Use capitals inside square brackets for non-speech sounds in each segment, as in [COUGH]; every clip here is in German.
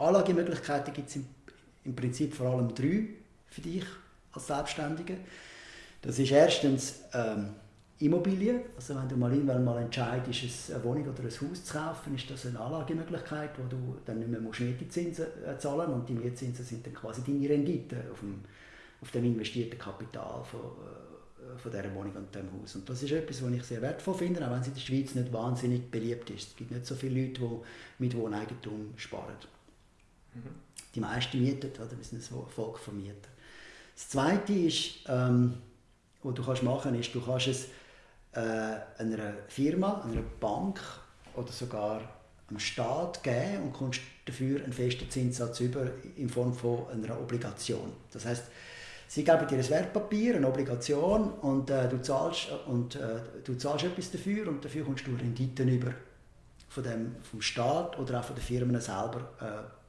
Anlagemöglichkeiten gibt es im, im Prinzip vor allem drei für dich als Selbstständige. Das ist erstens ähm, Immobilien. Also wenn du mal irgendwann mal entscheidest, eine Wohnung oder ein Haus zu kaufen, ist das eine Anlagemöglichkeit, wo du dann nicht mehr Mietzinsen äh, zahlen musst. Und die Mietzinsen sind dann quasi deine Rendite auf dem, auf dem investierten Kapital von, äh, von dieser Wohnung und diesem Haus. Und das ist etwas, was ich sehr wertvoll finde, auch wenn es in der Schweiz nicht wahnsinnig beliebt ist. Es gibt nicht so viele Leute, die mit Wohneigentum sparen. Mhm. Die meisten mieten, oder? wir sind ein Volk von Mietern. Das Zweite ist, ähm, was du kannst machen kannst, ist, du kannst es äh, einer Firma, einer Bank oder sogar am Staat geben und kommst dafür einen festen Zinssatz über in Form von einer Obligation. Das heißt, sie geben dir ein Wertpapier, eine Obligation und, äh, du, zahlst, und äh, du zahlst etwas dafür und dafür kommst du Renditen über von dem, vom Staat oder auch von den Firmen selber äh,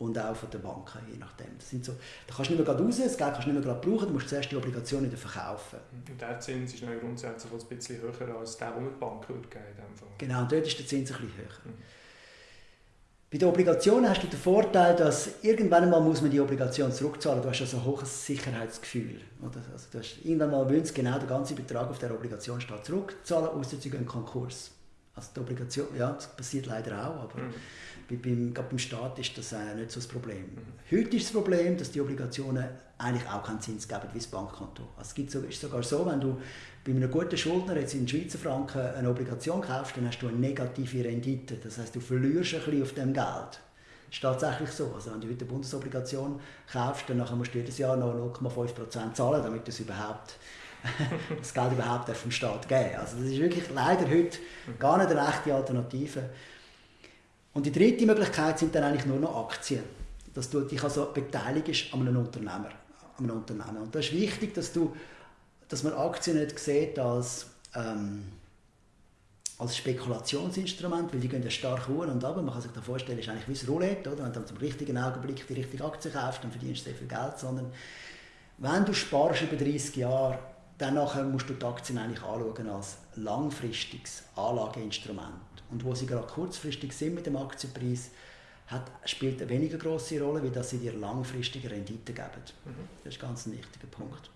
und auch von den Banken, je nachdem. Das sind so, da kannst du nicht mehr raus, das Geld kannst du nicht mehr brauchen, du musst zuerst die Obligation wieder verkaufen. Und der Zins ist grundsätzlich ein bisschen höher als der, den die Bank würde geben würde. Genau, und dort ist der Zins ein bisschen höher. Mhm. Bei der Obligation hast du den Vorteil, dass irgendwann mal muss man die Obligation zurückzahlen. Du hast also ein hohes Sicherheitsgefühl. Oder? Also du hast, irgendwann mal willst genau den ganzen Betrag auf der Obligation steht zurückzahlen, außer sie gehen Konkurs. Also die Obligation, ja, das passiert leider auch, aber mhm beim, beim Staat ist das äh, nicht so das Problem. Mhm. Heute ist das Problem, dass die Obligationen eigentlich auch keinen Zins geben wie das Bankkonto. Also es gibt so, ist sogar so, wenn du bei einem guten Schuldner jetzt in Schweizer Franken eine Obligation kaufst, dann hast du eine negative Rendite. Das heißt, du verlierst ein bisschen auf dem Geld. Das ist tatsächlich so. Also wenn du heute eine Bundesobligation kaufst, dann musst du jedes Jahr noch 0,5% zahlen, damit das überhaupt [LAUGHS] das Geld überhaupt vom Staat geben. Also das ist wirklich leider heute gar nicht eine echte Alternative. Und die dritte Möglichkeit sind dann eigentlich nur noch Aktien. Dass du dich also beteiligst an einem Unternehmer. An einem Unternehmen. Und das ist wichtig, dass, du, dass man Aktien nicht sieht als, ähm, als Spekulationsinstrument, weil die gehen ja stark hoch und ab. Man kann sich da vorstellen, es ist eigentlich wie ein Roulette. Oder? Wenn du zum richtigen Augenblick die richtige Aktie kaufst, dann verdienst du sehr viel Geld. Sondern wenn du sparst über 30 Jahre, dann musst du die Aktien eigentlich anschauen als langfristiges Anlageinstrument und wo sie gerade kurzfristig sind mit dem Aktienpreis, hat, spielt eine weniger große Rolle, wie dass sie dir langfristige Rendite geben. Mhm. Das ist ganz ein wichtiger Punkt.